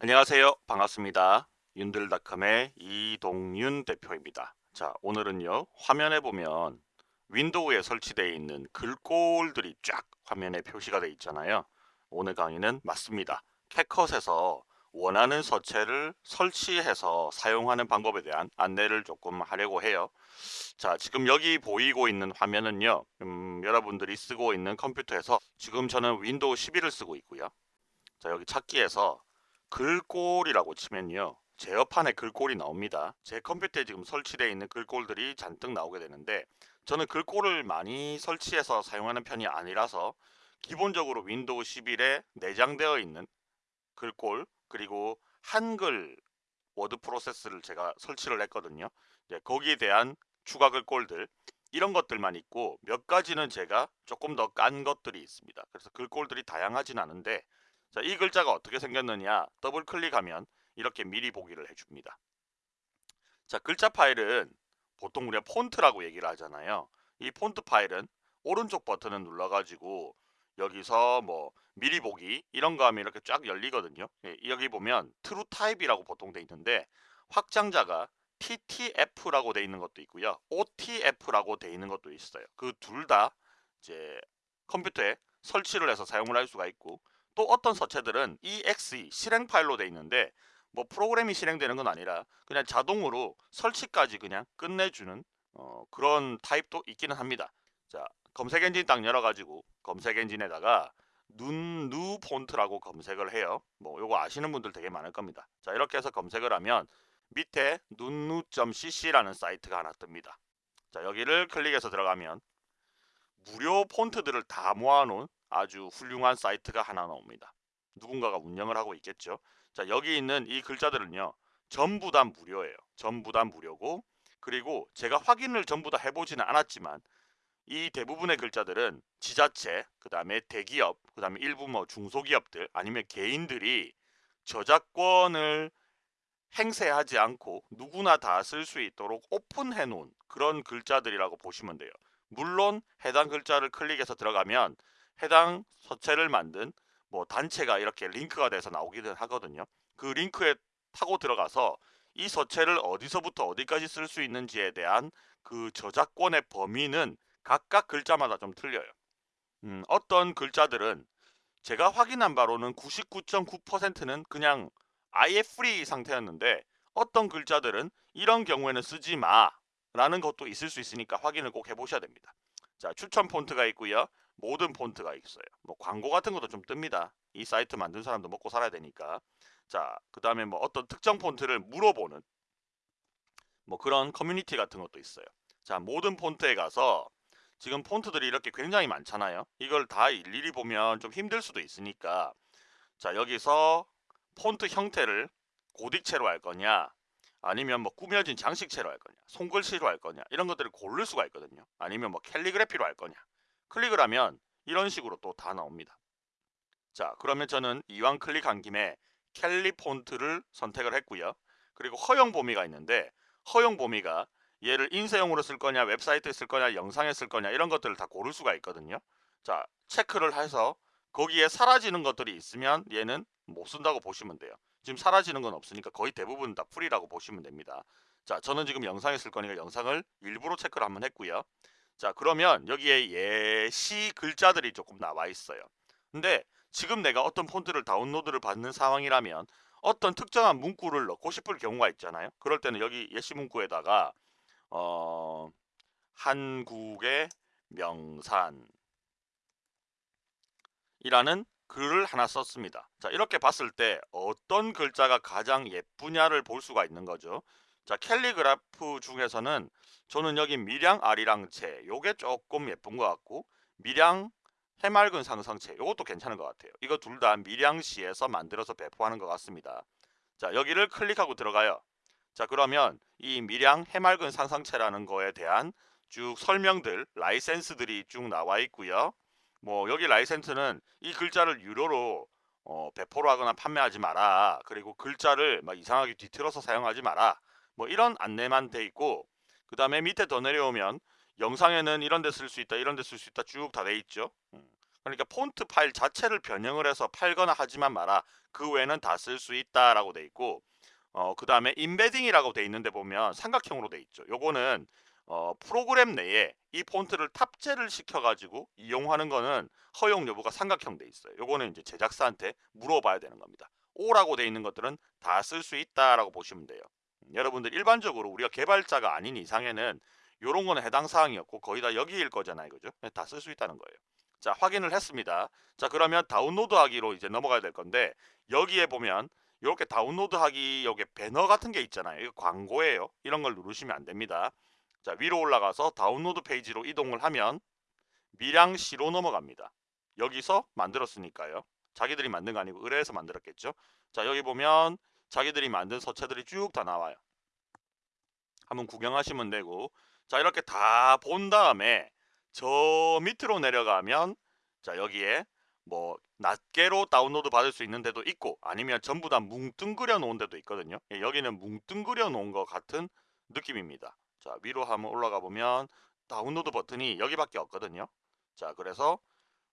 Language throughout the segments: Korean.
안녕하세요. 반갑습니다. 윤들닷컴의 이동윤 대표입니다. 자, 오늘은요. 화면에 보면 윈도우에 설치되어 있는 글꼴들이 쫙 화면에 표시가 되어 있잖아요. 오늘 강의는 맞습니다. 캐컷에서 원하는 서체를 설치해서 사용하는 방법에 대한 안내를 조금 하려고 해요. 자, 지금 여기 보이고 있는 화면은요. 음, 여러분들이 쓰고 있는 컴퓨터에서 지금 저는 윈도우 11을 쓰고 있고요. 자, 여기 찾기에서 글꼴이라고 치면요. 제어판에 글꼴이 나옵니다. 제 컴퓨터에 지금 설치되어 있는 글꼴들이 잔뜩 나오게 되는데 저는 글꼴을 많이 설치해서 사용하는 편이 아니라서 기본적으로 윈도우 11에 내장되어 있는 글꼴 그리고 한글 워드 프로세스를 제가 설치를 했거든요. 거기에 대한 추가 글꼴들 이런 것들만 있고 몇 가지는 제가 조금 더 깐 것들이 있습니다. 그래서 글꼴들이 다양하진 않은데 자, 이 글자가 어떻게 생겼느냐 더블 클릭하면 이렇게 미리 보기를 해줍니다. 자, 글자 파일은 보통 우리가 폰트라고 얘기를 하잖아요. 이 폰트 파일은 오른쪽 버튼을 눌러가지고 여기서 뭐 미리 보기 이런 거 하면 이렇게 쫙 열리거든요. 예, 여기 보면 TrueType이라고 보통 돼 있는데 확장자가 TTF라고 돼 있는 것도 있고요. OTF라고 돼 있는 것도 있어요. 그 둘 다 이제 컴퓨터에 설치를 해서 사용을 할 수가 있고 또 어떤 서체들은 exe 실행 파일로 돼 있는데 뭐 프로그램이 실행되는 건 아니라 그냥 자동으로 설치까지 그냥 끝내주는 어, 그런 타입도 있기는 합니다. 자 검색 엔진 딱 열어가지고 검색 엔진에다가 눈, 누 폰트라고 검색을 해요. 뭐 요거 아시는 분들 되게 많을 겁니다. 자 이렇게 해서 검색을 하면 밑에 눈누.cc라는 사이트가 하나 뜹니다. 자 여기를 클릭해서 들어가면 무료 폰트들을 다 모아놓은 아주 훌륭한 사이트가 하나 나옵니다. 누군가가 운영을 하고 있겠죠. 자 여기 있는 이 글자들은요. 전부 다 무료예요. 전부 다 무료고 그리고 제가 확인을 전부 다 해보지는 않았지만 이 대부분의 글자들은 지자체, 그 다음에 대기업, 그 다음에 일부 뭐 중소기업들 아니면 개인들이 저작권을 행세하지 않고 누구나 다 쓸 수 있도록 오픈해 놓은 그런 글자들이라고 보시면 돼요. 물론 해당 글자를 클릭해서 들어가면 해당 서체를 만든 뭐 단체가 이렇게 링크가 돼서 나오기는 하거든요. 그 링크에 타고 들어가서 이 서체를 어디서부터 어디까지 쓸 수 있는지에 대한 그 저작권의 범위는 각각 글자마다 좀 틀려요. 음, 어떤 글자들은 제가 확인한 바로는 99.9%는 그냥 아예 프리 상태였는데 어떤 글자들은 이런 경우에는 쓰지 마 라는 것도 있을 수 있으니까 확인을 꼭 해보셔야 됩니다. 자 추천 폰트가 있고요. 모든 폰트가 있어요. 뭐 광고 같은 것도 좀 뜹니다. 이 사이트 만든 사람도 먹고 살아야 되니까. 자, 그 다음에 뭐 어떤 특정 폰트를 물어보는 뭐 그런 커뮤니티 같은 것도 있어요. 자, 모든 폰트에 가서 지금 폰트들이 이렇게 굉장히 많잖아요. 이걸 다 일일이 보면 좀 힘들 수도 있으니까 자, 여기서 폰트 형태를 고딕체로 할 거냐 아니면 뭐 꾸며진 장식체로 할 거냐 손글씨로 할 거냐 이런 것들을 고를 수가 있거든요. 아니면 뭐 캘리그래피로 할 거냐 클릭을 하면 이런 식으로 또 다 나옵니다. 자 그러면 저는 이왕 클릭한 김에 캘리 폰트를 선택을 했고요. 그리고 허용 범위가 있는데 허용 범위가 얘를 인쇄용으로 쓸 거냐 웹사이트에 쓸 거냐 영상에 쓸 거냐 이런 것들을 다 고를 수가 있거든요. 자 체크를 해서 거기에 사라지는 것들이 있으면 얘는 못 쓴다고 보시면 돼요. 지금 사라지는 건 없으니까 거의 대부분 다 풀이라고 보시면 됩니다. 자 저는 지금 영상에 쓸 거니까 영상을 일부러 체크를 한번 했고요. 자 그러면 여기에 예시 글자들이 조금 나와 있어요. 근데 지금 내가 어떤 폰트를 다운로드를 받는 상황이라면 어떤 특정한 문구를 넣고 싶을 경우가 있잖아요. 그럴 때는 여기 예시 문구에다가 어, 한국의 명산 이라는 글을 하나 썼습니다. 자 이렇게 봤을 때 어떤 글자가 가장 예쁘냐를 볼 수가 있는 거죠. 자 캘리그라프 중에서는 저는 여기 미량 아리랑체 요게 조금 예쁜 것 같고 미량 해맑은 상상체 요것도 괜찮은 것 같아요. 이거 둘다 미량시에서 만들어서 배포하는 것 같습니다. 자 여기를 클릭하고 들어가요. 자 그러면 이 미량 해맑은 상상체라는 거에 대한 쭉 설명들 라이센스들이 쭉 나와 있고요. 뭐 여기 라이센스는 이 글자를 유료로 어, 배포를 하거나 판매하지 마라. 그리고 글자를 막 이상하게 뒤틀어서 사용하지 마라. 뭐 이런 안내만 돼 있고 그 다음에 밑에 더 내려오면 영상에는 이런 데 쓸 수 있다 이런 데 쓸 수 있다 쭉 다 돼 있죠 음. 그러니까 폰트 파일 자체를 변형을 해서 팔거나 하지만 마라. 그 외에는 다 쓸 수 있다 라고 돼 있고 어, 그 다음에 인베딩이라고 돼 있는데 보면 삼각형으로 돼 있죠. 요거는 어, 프로그램 내에 이 폰트를 탑재를 시켜가지고 이용하는 거는 허용 여부가 삼각형 돼 있어요. 요거는 이제 제작사한테 물어봐야 되는 겁니다. O라고 돼 있는 것들은 다 쓸 수 있다 라고 보시면 돼요. 음, 여러분들 일반적으로 우리가 개발자가 아닌 이상에는 요런 거는 해당 사항이 없고 거의 다 여기일 거잖아요. 그죠? 다 쓸 수 있다는 거예요. 자, 확인을 했습니다. 자, 그러면 다운로드 하기로 이제 넘어가야 될 건데 여기에 보면 이렇게 다운로드 하기 여기 배너 같은 게 있잖아요. 이거 광고예요. 이런 걸 누르시면 안 됩니다. 자, 위로 올라가서 다운로드 페이지로 이동을 하면 밀양시로 넘어갑니다. 여기서 만들었으니까요. 자기들이 만든 거 아니고 의뢰해서 만들었겠죠. 자, 여기 보면 자기들이 만든 서체들이 쭉 다 나와요. 한번 구경하시면 되고 자, 이렇게 다 본 다음에 저 밑으로 내려가면 자, 여기에 뭐 낱개로 다운로드 받을 수 있는 데도 있고 아니면 전부 다 뭉뚱그려 놓은 데도 있거든요. 예, 여기는 뭉뚱그려 놓은 것 같은 느낌입니다. 자, 위로 한번 올라가 보면 다운로드 버튼이 여기밖에 없거든요. 자, 그래서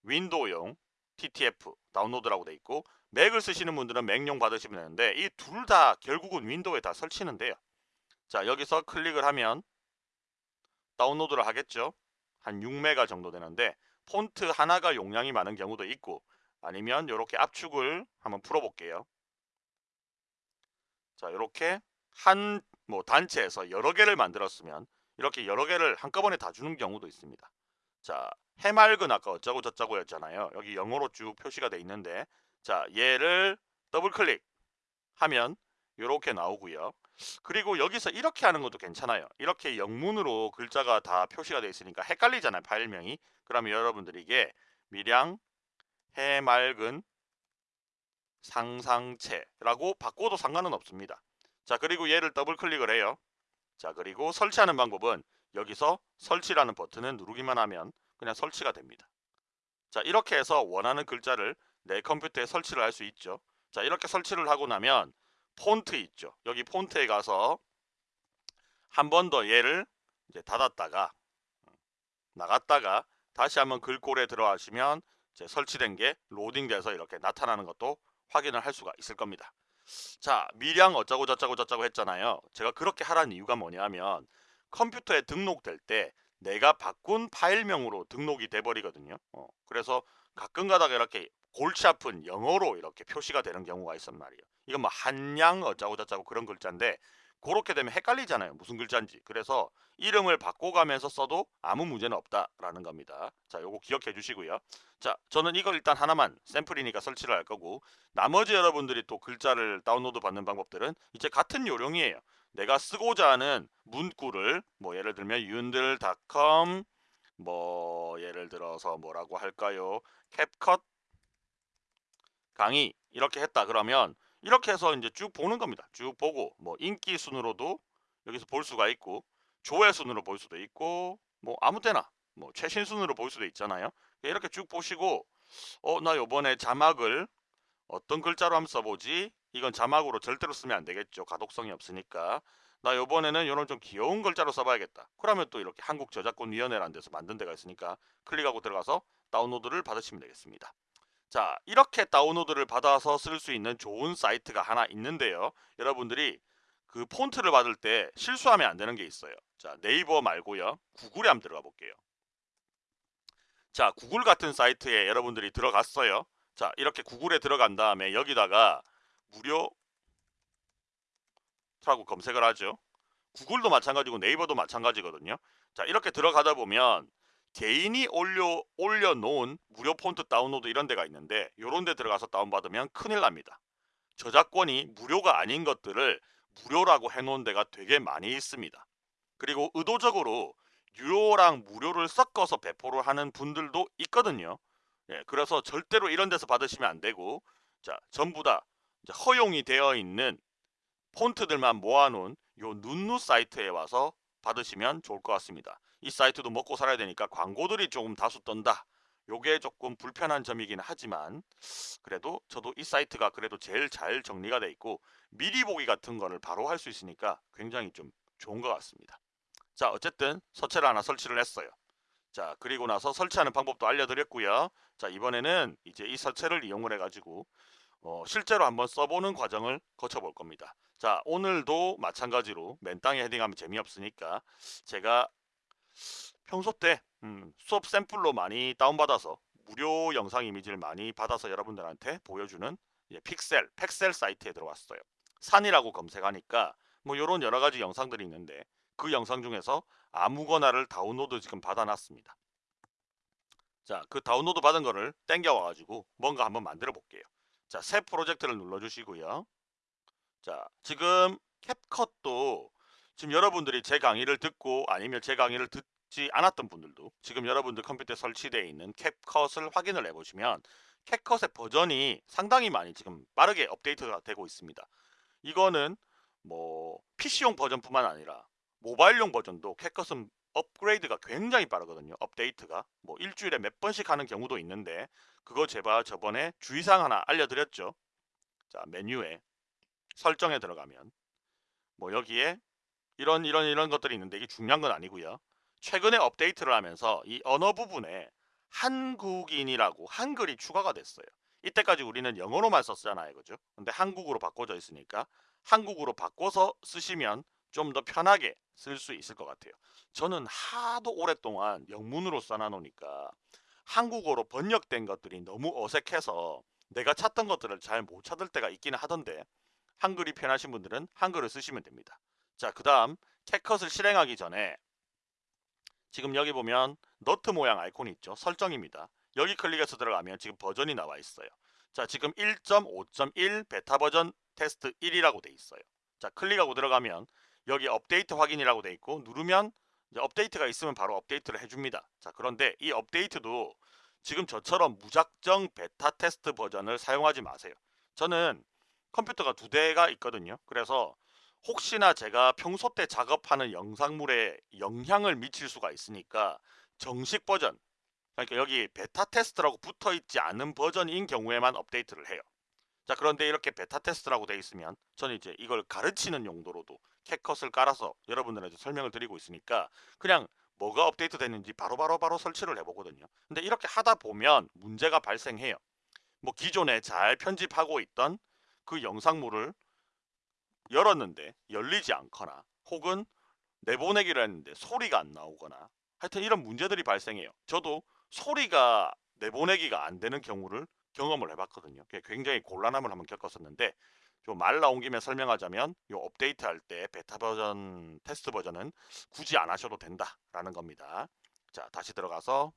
윈도우용 TTF 다운로드라고 돼 있고 맥을 쓰시는 분들은 맥용 받으시면 되는데 이 둘 다 결국은 윈도우에 다 설치는 돼요. 자, 여기서 클릭을 하면 다운로드를 하겠죠. 한 6메가 정도 되는데 폰트 하나가 용량이 많은 경우도 있고 아니면 이렇게 압축을 한번 풀어볼게요. 자, 이렇게 한 뭐 단체에서 여러 개를 만들었으면 이렇게 여러 개를 한꺼번에 다 주는 경우도 있습니다. 자, 해맑은 아까 어쩌고 저쩌고 였잖아요. 여기 영어로 쭉 표시가 돼 있는데 자, 얘를 더블 클릭하면 이렇게 나오고요. 그리고 여기서 이렇게 하는 것도 괜찮아요. 이렇게 영문으로 글자가 다 표시가 되어 있으니까 헷갈리잖아요. 파일명이. 그러면 여러분들이 이게 밀양 해맑은 상상체라고 바꿔도 상관은 없습니다. 자 그리고 얘를 더블 클릭을 해요. 자 그리고 설치하는 방법은 여기서 설치라는 버튼을 누르기만 하면 그냥 설치가 됩니다. 자 이렇게 해서 원하는 글자를 내 컴퓨터에 설치를 할 수 있죠. 자 이렇게 설치를 하고 나면 폰트 있죠. 여기 폰트에 가서 한 번 더 얘를 이제 닫았다가 나갔다가 다시 한번 글꼴에 들어가시면 이제 설치된 게 로딩돼서 이렇게 나타나는 것도 확인을 할 수가 있을 겁니다. 자, 미량 어쩌고 저쩌고 저쩌고 했잖아요. 제가 그렇게 하라는 이유가 뭐냐면 컴퓨터에 등록될 때 내가 바꾼 파일명으로 등록이 돼 버리거든요. 어, 그래서 가끔 가다가 이렇게 골치 아픈 영어로 이렇게 표시가 되는 경우가 있단 말이에요. 이건 뭐 한양 어쩌고 저쩌고 그런 글자인데 그렇게 되면 헷갈리잖아요. 무슨 글자인지. 그래서 이름을 바꿔가면서 써도 아무 문제는 없다라는 겁니다. 자, 요거 기억해 주시고요. 자, 저는 이걸 일단 하나만 샘플이니까 설치를 할 거고 나머지 여러분들이 또 글자를 다운로드 받는 방법들은 이제 같은 요령이에요. 내가 쓰고자 하는 문구를 뭐 예를 들면 윤들닷컴 뭐 예를 들어서 뭐라고 할까요? 캡컷 강의 이렇게 했다 그러면 이렇게 해서 이제 쭉 보는 겁니다. 쭉 보고 뭐 인기 순으로도 여기서 볼 수가 있고 조회 순으로 볼 수도 있고 뭐 아무 때나 뭐 최신 순으로 볼 수도 있잖아요. 이렇게 쭉 보시고 어 나 요번에 자막을 어떤 글자로 한번 써보지? 이건 자막으로 절대로 쓰면 안 되겠죠. 가독성이 없으니까. 나 요번에는 이런 좀 귀여운 글자로 써봐야겠다. 그러면 또 이렇게 한국저작권위원회라는 데서 만든 데가 있으니까 클릭하고 들어가서 다운로드를 받으시면 되겠습니다. 자 이렇게 다운로드를 받아서 쓸 수 있는 좋은 사이트가 하나 있는데요. 여러분들이 그 폰트를 받을 때 실수하면 안 되는 게 있어요. 자 네이버 말고요. 구글에 한번 들어가 볼게요. 자 구글 같은 사이트에 여러분들이 들어갔어요. 자 이렇게 구글에 들어간 다음에 여기다가 무료 라고 검색을 하죠. 구글도 마찬가지고 네이버도 마찬가지거든요. 자 이렇게 들어가다 보면 개인이 올려 올려놓은 무료 폰트 다운로드 이런 데가 있는데 이런 데 들어가서 다운받으면 큰일 납니다. 저작권이 무료가 아닌 것들을 무료라고 해놓은 데가 되게 많이 있습니다. 그리고 의도적으로 유료랑 무료를 섞어서 배포를 하는 분들도 있거든요. 예, 그래서 절대로 이런 데서 받으시면 안 되고 자 전부 다 허용이 되어 있는 폰트들만 모아놓은 요 눈누 사이트에 와서 받으시면 좋을 것 같습니다. 이 사이트도 먹고 살아야 되니까 광고들이 조금 다수 떤다. 요게 조금 불편한 점이긴 하지만 그래도 저도 이 사이트가 그래도 제일 잘 정리가 돼 있고 미리 보기 같은 거를 바로 할 수 있으니까 굉장히 좀 좋은 것 같습니다. 자 어쨌든 서체를 하나 설치를 했어요. 자 그리고 나서 설치하는 방법도 알려드렸고요. 자 이번에는 이제 이 설치를 이용을 해가지고 어, 실제로 한번 써보는 과정을 거쳐볼 겁니다. 자 오늘도 마찬가지로 맨 땅에 헤딩하면 재미없으니까 제가 평소 때 음, 수업 샘플로 많이 다운받아서 무료 영상 이미지를 많이 받아서 여러분들한테 보여주는 이제 픽셀, 팩셀 사이트에 들어왔어요. 산이라고 검색하니까 뭐 이런 여러 가지 영상들이 있는데 그 영상 중에서 아무거나를 다운로드 지금 받아놨습니다. 자, 그 다운로드 받은 거를 땡겨와가지고 뭔가 한번 만들어 볼게요. 자, 새 프로젝트를 눌러주시고요. 자, 지금 캡컷도 지금 여러분들이 제 강의를 듣고 아니면 제 강의를 듣지 않았던 분들도 지금 여러분들 컴퓨터에 설치되어 있는 캡컷을 확인을 해보시면 캡컷의 버전이 상당히 많이 지금 빠르게 업데이트가 되고 있습니다. 이거는 뭐 PC용 버전뿐만 아니라 모바일용 버전도 캡컷은 업그레이드가 굉장히 빠르거든요. 업데이트가 뭐 일주일에 몇 번씩 하는 경우도 있는데 그거 제가 저번에 주의사항 하나 알려드렸죠. 자 메뉴에 설정에 들어가면 뭐 여기에 이런 이런 이런 것들이 있는데 이게 중요한 건 아니고요. 최근에 업데이트를 하면서 이 언어 부분에 한국인이라고 한글이 추가가 됐어요. 이때까지 우리는 영어로만 썼잖아요. 그죠? 근데 한국으로 바꿔져 있으니까 한국으로 바꿔서 쓰시면 좀 더 편하게 쓸 수 있을 것 같아요. 저는 하도 오랫동안 영문으로 써놔놓으니까 한국어로 번역된 것들이 너무 어색해서 내가 찾던 것들을 잘 못 찾을 때가 있기는 하던데 한글이 편하신 분들은 한글을 쓰시면 됩니다. 자, 그 다음 캣컷을 실행하기 전에 지금 여기 보면 너트 모양 아이콘이 있죠. 설정입니다. 여기 클릭해서 들어가면 지금 버전이 나와 있어요. 자, 지금 1.5.1 베타 버전 테스트 1이라고 돼 있어요. 자, 클릭하고 들어가면 여기 업데이트 확인이라고 돼 있고 누르면 업데이트가 있으면 바로 업데이트를 해줍니다. 자, 그런데 이 업데이트도 지금 저처럼 무작정 베타 테스트 버전을 사용하지 마세요. 저는 컴퓨터가 두 대가 있거든요. 그래서 혹시나 제가 평소 때 작업하는 영상물에 영향을 미칠 수가 있으니까 정식 버전 그러니까 여기 베타 테스트라고 붙어 있지 않은 버전인 경우에만 업데이트를 해요. 자 그런데 이렇게 베타 테스트라고 되어 있으면 저는 이제 이걸 가르치는 용도로도 CapCut을 깔아서 여러분들한테 설명을 드리고 있으니까 그냥 뭐가 업데이트 됐는지 바로바로 바로 바로 설치를 해보거든요. 근데 이렇게 하다 보면 문제가 발생해요. 뭐 기존에 잘 편집하고 있던 그 영상물을 열었는데 열리지 않거나 혹은 내보내기를 했는데 소리가 안 나오거나 하여튼 이런 문제들이 발생해요. 저도 소리가 내보내기가 안 되는 경우를 경험을 해봤거든요. 굉장히 곤란함을 한번 겪었었는데 좀 말 나온 김에 설명하자면 이 업데이트 할 때 베타 버전 테스트 버전은 굳이 안 하셔도 된다라는 겁니다. 자 다시 들어가서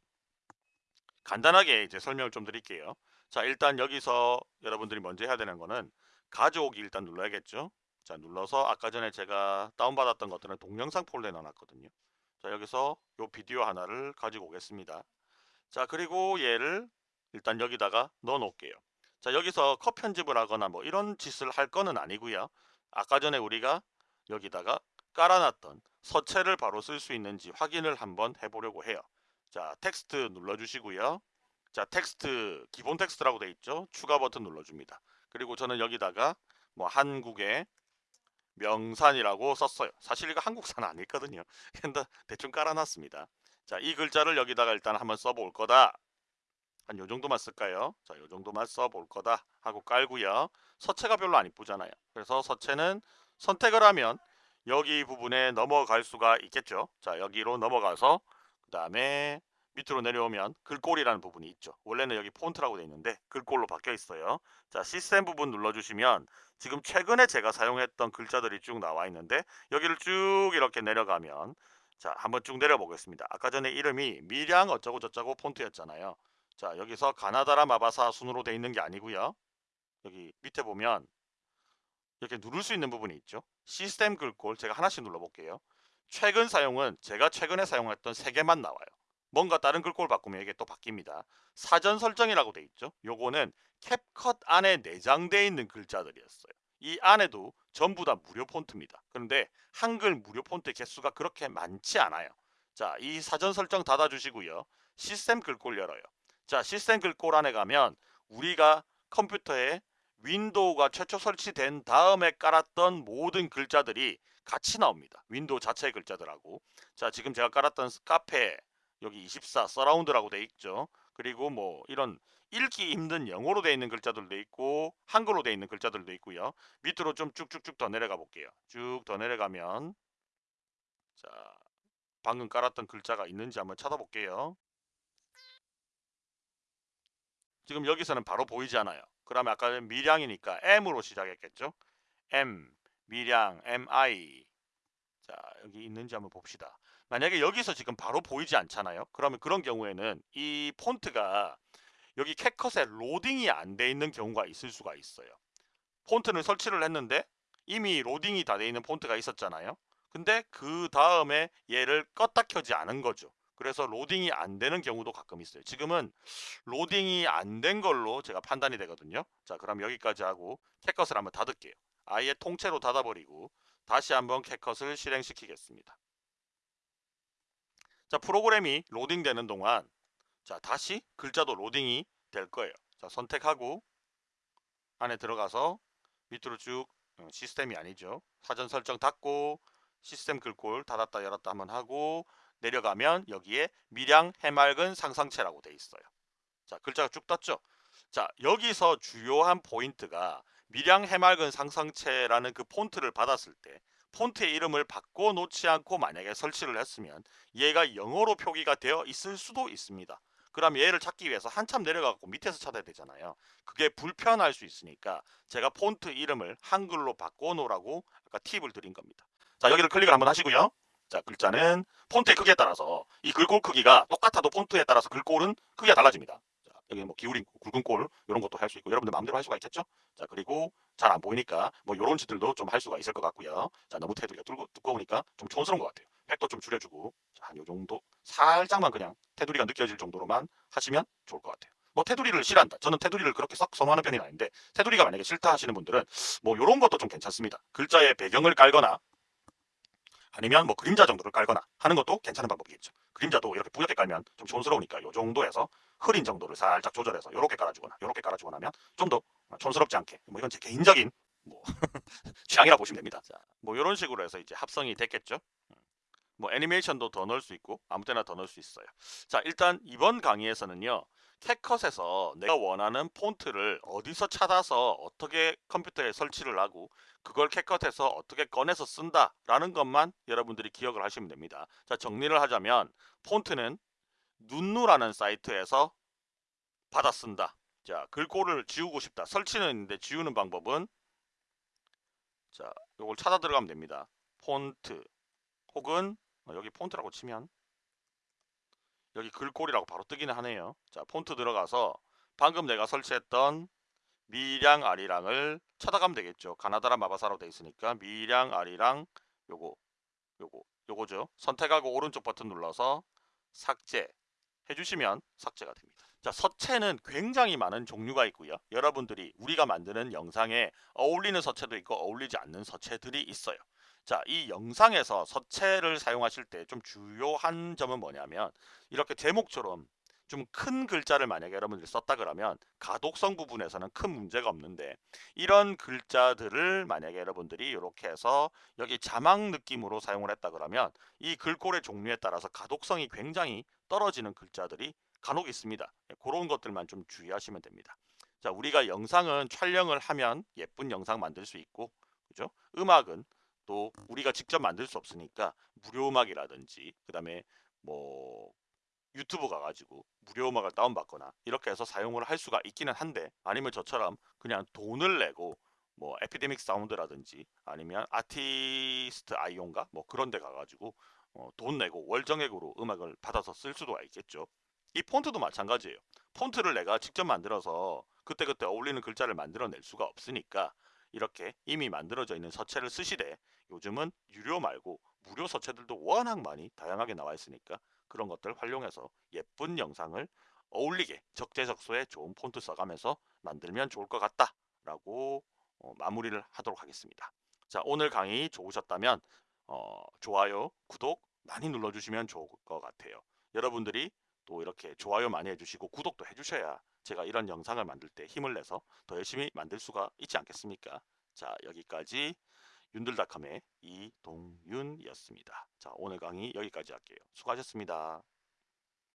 간단하게 이제 설명을 좀 드릴게요. 자 일단 여기서 여러분들이 먼저 해야 되는 거는 가져오기 일단 눌러야겠죠. 자 눌러서 아까 전에 제가 다운받았던 것들은 동영상 폴더에 넣어놨거든요. 자 여기서 요 비디오 하나를 가지고 오겠습니다. 자 그리고 얘를 일단 여기다가 넣어 놓을게요. 자 여기서 컷 편집을 하거나 뭐 이런 짓을 할 거는 아니고요. 아까 전에 우리가 여기다가 깔아놨던 서체를 바로 쓸 수 있는지 확인을 한번 해보려고 해요. 자 텍스트 눌러주시고요. 자 텍스트 기본 텍스트라고 돼 있죠. 추가 버튼 눌러줍니다. 그리고 저는 여기다가 뭐 한국의 명산이라고 썼어요. 사실 이거 한국산 아니거든요. 근데 대충 깔아놨습니다. 자, 이 글자를 여기다가 일단 한번 써볼 거다. 한 요 정도만 쓸까요? 자, 요 정도만 써볼 거다 하고 깔고요. 서체가 별로 안 이쁘잖아요. 그래서 서체는 선택을 하면 여기 부분에 넘어갈 수가 있겠죠. 자, 여기로 넘어가서 그 다음에 밑으로 내려오면 글꼴이라는 부분이 있죠. 원래는 여기 폰트라고 되어 있는데 글꼴로 바뀌어 있어요. 자 시스템 부분 눌러주시면 지금 최근에 제가 사용했던 글자들이 쭉 나와 있는데 여기를 쭉 이렇게 내려가면 자 한번 쭉 내려 보겠습니다. 아까 전에 이름이 미량 어쩌고 저쩌고 폰트였잖아요. 자 여기서 가나다라 마바사 순으로 되어 있는 게 아니고요. 여기 밑에 보면 이렇게 누를 수 있는 부분이 있죠. 시스템 글꼴 제가 하나씩 눌러볼게요. 최근 사용은 제가 최근에 사용했던 세 개만 나와요. 뭔가 다른 글꼴 바꾸면 이게 또 바뀝니다. 사전 설정이라고 돼 있죠. 요거는 캡컷 안에 내장되어 있는 글자들이었어요. 이 안에도 전부 다 무료 폰트입니다. 그런데 한글 무료 폰트 개수가 그렇게 많지 않아요. 자, 이 사전 설정 닫아주시고요. 시스템 글꼴 열어요. 자, 시스템 글꼴 안에 가면 우리가 컴퓨터에 윈도우가 최초 설치된 다음에 깔았던 모든 글자들이 같이 나옵니다. 윈도우 자체의 글자들하고. 자, 지금 제가 깔았던 카페, 여기 24 서라운드라고 돼 있죠. 그리고 뭐 이런 읽기 힘든 영어로 돼 있는 글자들도 있고 한글로 돼 있는 글자들도 있고요. 밑으로 좀 쭉쭉쭉 더 내려가 볼게요. 쭉 더 내려가면 자 방금 깔았던 글자가 있는지 한번 찾아볼게요. 지금 여기서는 바로 보이지 않아요. 그러면 아까 미량이니까 M으로 시작했겠죠. M 미량 MI 자 여기 있는지 한번 봅시다. 만약에 여기서 지금 바로 보이지 않잖아요. 그러면 그런 경우에는 이 폰트가 여기 캣컷에 로딩이 안 돼 있는 경우가 있을 수가 있어요. 폰트는 설치를 했는데 이미 로딩이 다 돼 있는 폰트가 있었잖아요. 근데 그 다음에 얘를 껐다 켜지 않은 거죠. 그래서 로딩이 안 되는 경우도 가끔 있어요. 지금은 로딩이 안 된 걸로 제가 판단이 되거든요. 자, 그럼 여기까지 하고 CapCut을 한번 닫을게요. 아예 통째로 닫아버리고 다시 한번 CapCut을 실행시키겠습니다. 자, 프로그램이 로딩되는 동안 자, 다시 글자도 로딩이 될 거예요. 자, 선택하고 안에 들어가서 밑으로 쭉 어, 시스템이 아니죠. 사전 설정 닫고 시스템 글꼴 닫았다 열었다 한번 하고 내려가면 여기에 미량 해맑은 상상체라고 돼 있어요. 자, 글자가 쭉 떴죠. 자, 여기서 주요한 포인트가 미량 해맑은 상상체라는 그 폰트를 받았을 때 폰트의 이름을 바꿔 놓지 않고 만약에 설치를 했으면 얘가 영어로 표기가 되어 있을 수도 있습니다. 그럼 얘를 찾기 위해서 한참 내려가고 밑에서 찾아야 되잖아요. 그게 불편할 수 있으니까 제가 폰트 이름을 한글로 바꿔 놓으라고 아까 팁을 드린 겁니다. 자 여기를 클릭을 한번 하시고요. 자 글자는 폰트의 크기에 따라서 이 글꼴 크기가 똑같아도 폰트에 따라서 글꼴은 크기가 달라집니다. 자, 여기 뭐 기울인 굵은 꼴 이런 것도 할 수 있고 여러분들 마음대로 할 수가 있겠죠? 자 그리고 잘 안 보이니까 뭐 이런 짓들도 좀 할 수가 있을 것 같고요. 자 너무 테두리가 두꺼우니까 좀 촌스러운 것 같아요. 팩도 좀 줄여주고 한요 정도 살짝만 그냥 테두리가 느껴질 정도로만 하시면 좋을 것 같아요. 뭐 테두리를 싫어한다. 저는 테두리를 그렇게 썩 선호하는 편이 아닌데 테두리가 만약에 싫다 하시는 분들은 뭐 이런 것도 좀 괜찮습니다. 글자의 배경을 깔거나 아니면 뭐 그림자 정도를 깔거나 하는 것도 괜찮은 방법이겠죠. 그림자도 이렇게 뿌옇게 깔면 좀 촌스러우니까 이 정도에서 흐린 정도를 살짝 조절해서 이렇게 깔아주거나 이렇게 깔아주거나 하면 좀 더 촌스럽지 않게 뭐 이건 제 개인적인 뭐 취향이라 보시면 됩니다. 자, 뭐 이런 식으로 해서 이제 합성이 됐겠죠. 뭐 애니메이션도 더 넣을 수 있고 아무 때나 더 넣을 수 있어요. 자 일단 이번 강의에서는요. 캣컷에서 내가 원하는 폰트를 어디서 찾아서 어떻게 컴퓨터에 설치를 하고 그걸 캣컷에서 어떻게 꺼내서 쓴다 라는 것만 여러분들이 기억을 하시면 됩니다. 자 정리를 하자면 폰트는 눈누라는 사이트에서 받아 쓴다. 자 글꼴을 지우고 싶다. 설치는 있는데 지우는 방법은 자 이걸 찾아 들어가면 됩니다. 폰트 혹은 어, 여기 폰트라고 치면 여기 글꼴이라고 바로 뜨기는 하네요. 자 폰트 들어가서 방금 내가 설치했던 미량 아리랑을 찾아가면 되겠죠. 가나다라 마바사로 되어 있으니까 미량 아리랑 요거 요거 요거죠. 선택하고 오른쪽 버튼 눌러서 삭제 해주시면 삭제가 됩니다. 자 서체는 굉장히 많은 종류가 있고요. 여러분들이 우리가 만드는 영상에 어울리는 서체도 있고 어울리지 않는 서체들이 있어요. 자, 이 영상에서 서체를 사용하실 때 좀 주요한 점은 뭐냐면 이렇게 제목처럼 좀 큰 글자를 만약에 여러분들이 썼다 그러면 가독성 부분에서는 큰 문제가 없는데 이런 글자들을 만약에 여러분들이 이렇게 해서 여기 자막 느낌으로 사용을 했다 그러면 이 글꼴의 종류에 따라서 가독성이 굉장히 떨어지는 글자들이 간혹 있습니다. 예, 그런 것들만 좀 주의하시면 됩니다. 자, 우리가 영상은 촬영을 하면 예쁜 영상 만들 수 있고 그죠? 음악은 또 우리가 직접 만들 수 없으니까 무료 음악이라든지 그 다음에 뭐 유튜브 가가지고 무료 음악을 다운받거나 이렇게 해서 사용을 할 수가 있기는 한데 아니면 저처럼 그냥 돈을 내고 뭐 에피데믹 사운드라든지 아니면 아티스트 아이온가 뭐 그런 데 가가지고 어, 돈 내고 월정액으로 음악을 받아서 쓸 수도 있겠죠. 이 폰트도 마찬가지예요. 폰트를 내가 직접 만들어서 그때그때 어울리는 글자를 만들어낼 수가 없으니까 이렇게 이미 만들어져 있는 서체를 쓰시되 요즘은 유료 말고 무료 서체들도 워낙 많이 다양하게 나와 있으니까 그런 것들 활용해서 예쁜 영상을 어울리게 적재적소에 좋은 폰트 써가면서 만들면 좋을 것 같다 라고 어, 마무리를 하도록 하겠습니다. 자 오늘 강의 좋으셨다면 어, 좋아요 구독 많이 눌러주시면 좋을 것 같아요. 여러분들이 또 이렇게 좋아요 많이 해주시고 구독도 해주셔야 제가 이런 영상을 만들 때 힘을 내서 더 열심히 만들 수가 있지 않겠습니까 자 여기까지 윤들닷컴의 이동윤이었습니다. 자 오늘 강의 여기까지 할게요. 수고하셨습니다.